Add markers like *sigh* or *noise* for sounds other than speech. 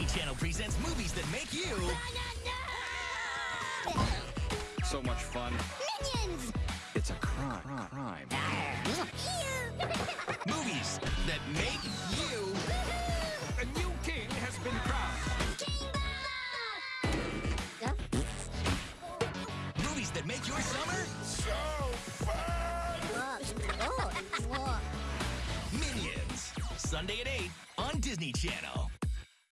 Disney Channel presents movies that make you So much fun. Minions! It's a crime. Crime. *laughs* movies that make you A new king has been crowned. movies that make your summer so fun. Minions. Sunday at 8 on Disney Channel.